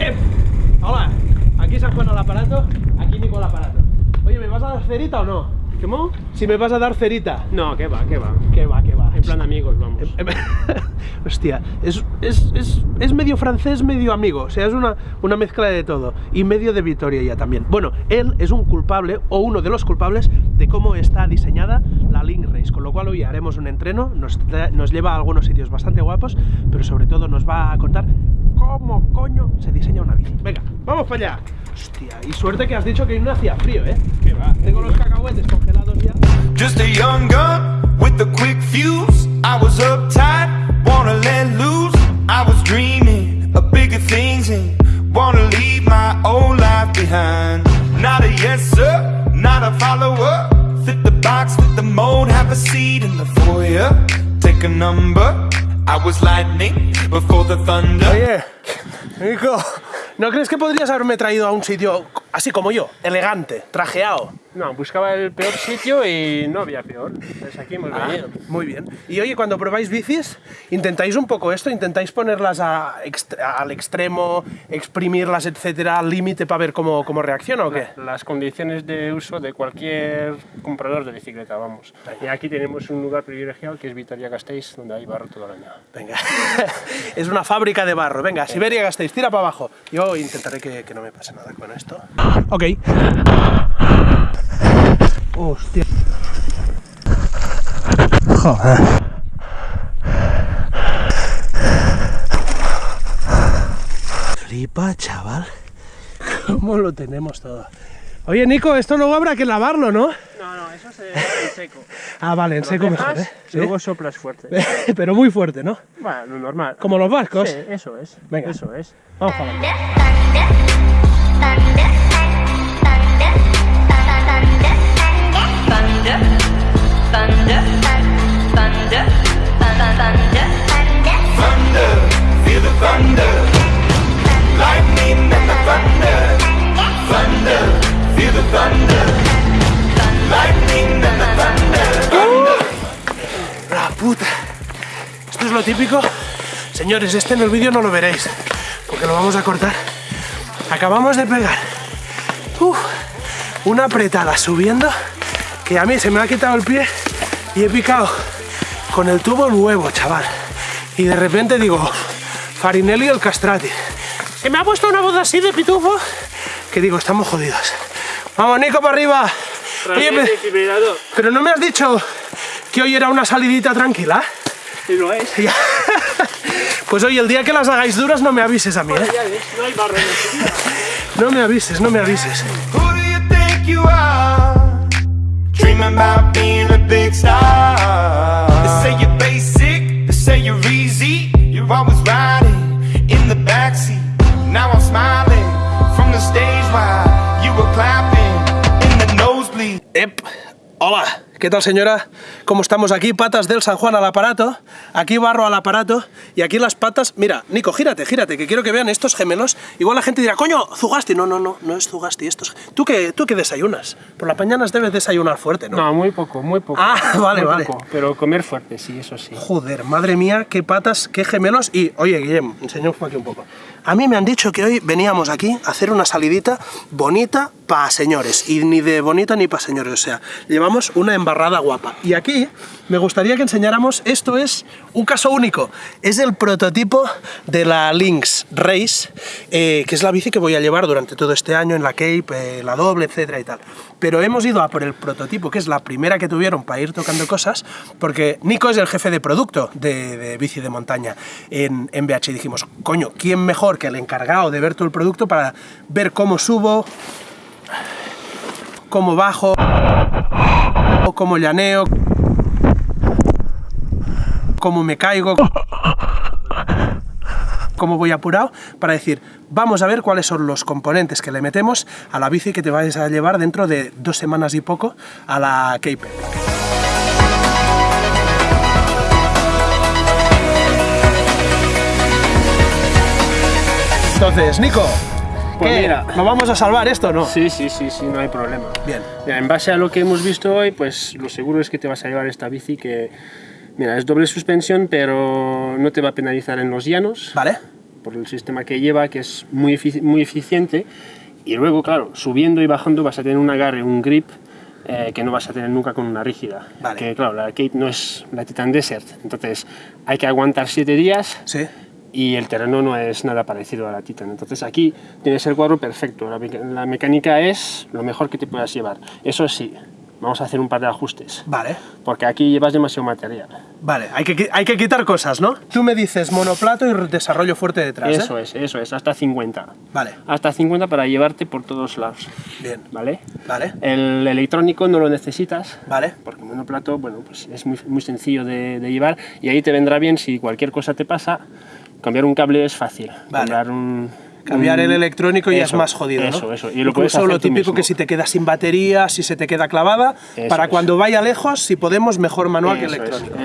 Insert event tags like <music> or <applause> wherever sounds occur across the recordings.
¡Ep! Hola, aquí San Juan al aparato, aquí Nico al aparato. Oye, ¿me vas a dar cerita o no? ¿Cómo? Si me vas a dar cerita. No, que va, que va. Que va, que va. En plan amigos, vamos. Em, <laughs> Hostia, es, es, es, es medio francés, medio amigo. O sea, es una, una mezcla de todo. Y medio de Vitoria ya también. Bueno, él es un culpable, o uno de los culpables, de cómo está diseñada la Link Race. Con lo cual hoy haremos un entreno, nos, nos lleva a algunos sitios bastante guapos, pero sobre todo nos va a contar cómo coño se diseña una bici. Venga, vamos para allá. Hostia, y suerte que has dicho que no hacía frío, ¿eh? Que va. Tengo los cacahuetes congelados ya. Just a young gun with a quick Oye, Nico, ¿no crees que podrías haberme traído a un sitio así como yo, elegante, trajeado? No, buscaba el peor sitio y no había peor. Pues aquí hemos Ah, venido. muy bien. Y oye, cuando probáis bicis, intentáis un poco esto, intentáis ponerlas a ext- al extremo, exprimirlas, etcétera, al límite para ver cómo, cómo reacciona o qué. Las condiciones de uso de cualquier comprador de bicicleta, vamos. Y aquí tenemos un lugar privilegiado que es Vitoria-Gasteiz, donde hay barro todo el año. Venga, <laughs> es una fábrica de barro. Venga, Siberia gastéis, tira para abajo. Yo intentaré que, que no me pase nada con esto. Ok. Hostia. Joder. Flipa, chaval. ¿Cómo lo tenemos todo? Oye, Nico, esto luego habrá que lavarlo, ¿no? No, no, eso se en seco. Ah, vale, en seco mejor, ¿eh? y luego soplas fuerte. Pero muy fuerte, ¿no? Bueno, lo normal. Como los vascos. Sí, eso es. Venga. Eso es. Vamos a La puta. Esto es lo típico. Señores, este en el vídeo no lo veréis, porque lo vamos a cortar. Acabamos de pegar. Uf, una apretada subiendo que a mí se me ha quitado el pie y he picado con el tubo nuevo, chaval. Y de repente digo, Farinelli el castrati. Se me ha puesto una voz así de pitufo que digo, estamos jodidos. Vamos, Nico, para arriba. Oye, pero no me has dicho que hoy era una salidita tranquila. Y lo es. Ya. Pues hoy, el día que las hagáis duras, no me avises a mí, ¿eh? No hay día. No me avises, no me avises. About being a big star. They say you're basic, they say you're easy. You're always riding ¿qué tal señora? ¿Cómo estamos aquí? Patas del San Juan al aparato, aquí barro al aparato y aquí las patas... Mira, Nico, gírate, gírate, que quiero que vean estos gemelos. Igual la gente dirá, coño, Zugasti. No, no, no, no es Zugasti. Estos... ¿Tú qué, ¿Tú qué desayunas? Por las mañanas debes desayunar fuerte, ¿no? No, muy poco, muy poco. Ah, <laughs> vale, Muy vale. poco, pero comer fuerte, sí, eso sí. Joder, madre mía, qué patas, qué gemelos. Y, oye, Guillem, enseñamos aquí un poco. A mí me han dicho que hoy veníamos aquí a hacer una salidita bonita para señores. Y ni de bonita ni para señores. O sea, llevamos una embarrada guapa. Y aquí me gustaría que enseñáramos, esto es un caso único. Es el prototipo de la Lynx Race, eh, que es la bici que voy a llevar durante todo este año en la Cape, eh, la doble, etcétera y tal. Pero hemos ido a por el prototipo, que es la primera que tuvieron para ir tocando cosas, porque Nico es el jefe de producto de, bici de montaña en, en BH. Y dijimos, coño, ¿quién mejor que el encargado de ver todo el producto para ver cómo subo, cómo bajo, cómo llaneo, cómo me caigo, cómo voy apurado, para decir, vamos a ver cuáles son los componentes que le metemos a la bici que te vais a llevar dentro de dos semanas y poco a la Cape Entonces, Nico, Pues ¿qué? mira. ¿lo vamos a salvar esto o no? Sí, sí, sí, sí, no hay problema. Bien. Mira, en base a lo que hemos visto hoy, pues lo seguro es que te vas a llevar esta bici que, mira, es doble suspensión, pero no te va a penalizar en los llanos. ¿Vale? por el sistema que lleva, que es muy, efici- muy eficiente. Y luego, claro, subiendo y bajando vas a tener un agarre, un grip eh, que no vas a tener nunca con una rígida. Vale. Que claro, la Cape no es la Titan Desert, entonces hay que aguantar 7 días Sí. Y el terreno no es nada parecido a la Titan. Entonces aquí tienes el cuadro perfecto. La, meca- la mecánica es lo mejor que te puedas llevar. Eso sí, vamos a hacer un par de ajustes. Vale. Porque aquí llevas demasiado material. Vale, hay que, hay que quitar cosas, ¿no? Tú me dices monoplato y desarrollo fuerte detrás, ¿eh? Eso es, eso es, hasta 50. Vale, Hasta 50 para llevarte por todos lados. bien. ¿Vale? Vale, El electrónico no lo necesitas. vale. Porque monoplato, bueno, pues es muy, muy sencillo de, de llevar y ahí te vendrá bien si cualquier cosa te pasa. Cambiar un cable es fácil. Vale. Cambiar un. Cambiar un- el electrónico ya es Eso, más jodido, ¿no? Eso, eso. Y lo Incluso lo típico mismo. que si te queda sin batería, si se te queda clavada, Eso para cuando vaya lejos, si podemos, mejor manual que Eso electrónico.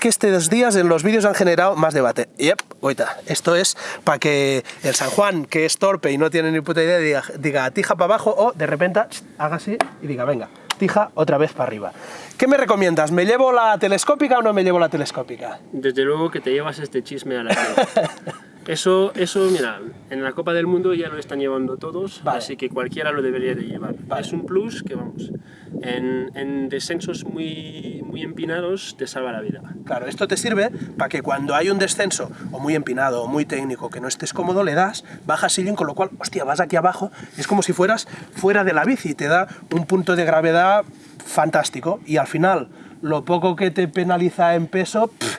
Que estos días en los vídeos han generado más debate. Yep, oita, esto es para que el San Juan, que es torpe y no tiene ni puta idea, diga, diga tija para abajo o de repente haga así y diga, venga, tija otra vez para arriba. ¿Qué me recomiendas? ¿Me llevo la telescópica o no me llevo la telescópica? Desde luego que te llevas este chisme a la. <laughs> Eso, eso, mira, en la Copa del Mundo ya lo están llevando todos, Vale. así que cualquiera lo debería de llevar. Vale. Es un plus que, vamos, en, en descensos muy, muy empinados te salva la vida. Claro, esto te sirve para que cuando hay un descenso, o muy empinado, o muy técnico, que no estés cómodo, le das, bajas sillín, con lo cual, hostia, vas aquí abajo, es como si fueras fuera de la bici, te da un punto de gravedad fantástico, y al final, lo poco que te penaliza en peso, pff,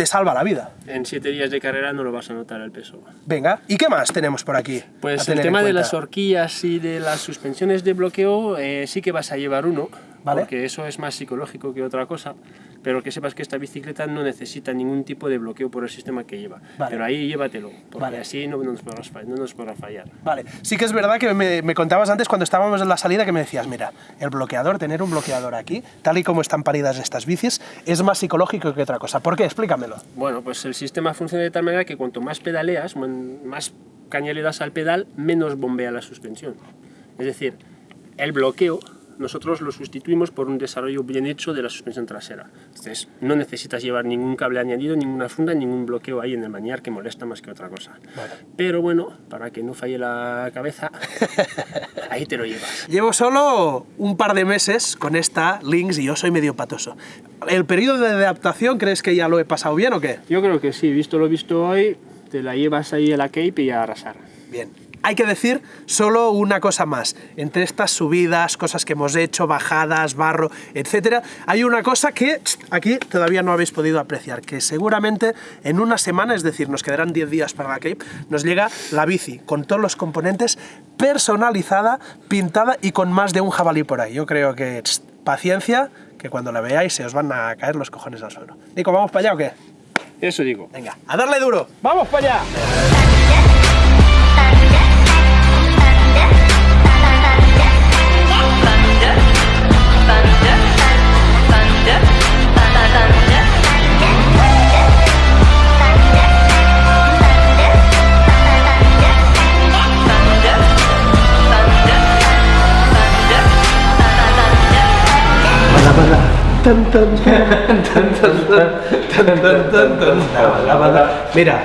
te salva la vida. En siete días de carrera no lo vas a notar el peso. Venga, ¿y qué más tenemos por aquí? Pues el tema de las horquillas y de las suspensiones de bloqueo eh, sí que vas a llevar uno, Vale. porque eso es más psicológico que otra cosa, pero que sepas que esta bicicleta no necesita ningún tipo de bloqueo por el sistema que lleva. Vale. Pero ahí llévatelo, porque Vale. así no nos, no nos podrá fallar. Vale, sí que es verdad que me, me contabas antes cuando estábamos en la salida que me decías, mira, el bloqueador, tener un bloqueador aquí, tal y como están paridas estas bicis, es más psicológico que otra cosa. ¿Por qué? Explícamelo. Bueno, pues el sistema funciona de tal manera que cuanto más pedaleas, más caña le das al pedal, menos bombea la suspensión. Es decir, el bloqueo nosotros lo sustituimos por un desarrollo bien hecho de la suspensión trasera. Entonces, no necesitas llevar ningún cable añadido, ninguna funda, ningún bloqueo ahí en el maniar que molesta más que otra cosa. Pero bueno, para que no falle la cabeza, <laughs> ahí te lo llevas. Llevo solo un par de meses con esta Lynx y yo soy medio patoso. ¿El periodo de adaptación crees que ya lo he pasado bien o qué? Yo creo que sí, visto lo visto hoy, te la llevas ahí a la Cape y a arrasar. Bien. Hay que decir solo una cosa más. Entre estas subidas, cosas que hemos hecho, bajadas, barro, etcétera, hay una cosa que aquí todavía no habéis podido apreciar, que seguramente en una semana, es decir, nos quedarán 10 días para la Cape, nos llega la bici con todos los componentes personalizada, pintada y con más de un jabalí por ahí. Yo creo que paciencia, que cuando la veáis se os van a caer los cojones al suelo. Nico, ¿vamos para allá o qué? Eso digo. Venga, a darle duro. ¡Vamos para allá! Mira,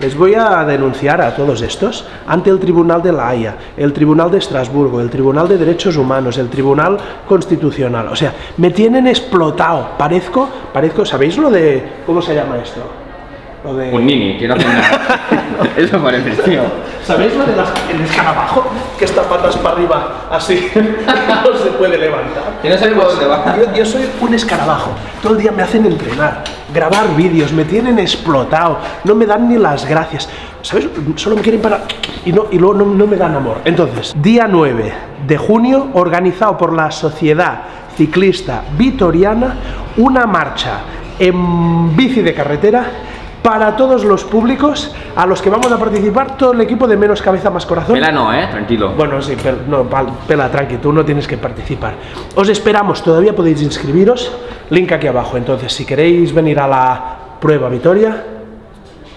les voy a denunciar a todos estos ante el Tribunal de la Haya, el Tribunal de Estrasburgo, el Tribunal de Derechos Humanos, el Tribunal Constitucional. O sea, me tienen explotado. Parezco, parezco, ¿sabéis lo de cómo se llama esto? Lo de Un nini, que no hace nada. <laughs> Eso parece, tío. ¿Sabéis lo de las, el escarabajo? Que está patas para arriba, así, <laughs> no se puede levantar. Que no sabe por dónde va. Yo, yo soy un escarabajo. Todo el día me hacen entrenar, grabar vídeos, me tienen explotado, no me dan ni las gracias. ¿Sabes? Solo me quieren para... Y, no, y luego no, no me dan amor. Entonces, día 9 de junio, organizado por la Sociedad Ciclista Vitoriana, una marcha en bici de carretera para todos los públicos a los que vamos a participar, todo el equipo de Menos Cabeza Más Corazón. Pela no, eh, tranquilo. Bueno, sí, pero no, pela, tranqui, tú no tienes que participar. Os esperamos, todavía podéis inscribiros, link aquí abajo. Entonces, si queréis venir a la prueba Vitoria,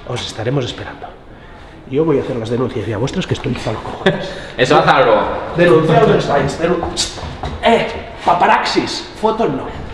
os estaremos esperando. Yo voy a hacer las denuncias ya vuestras que estoy cojones. <laughs> Eso haz algo. Denunciados estáis. denun- Eh, paparaxis, fotos no.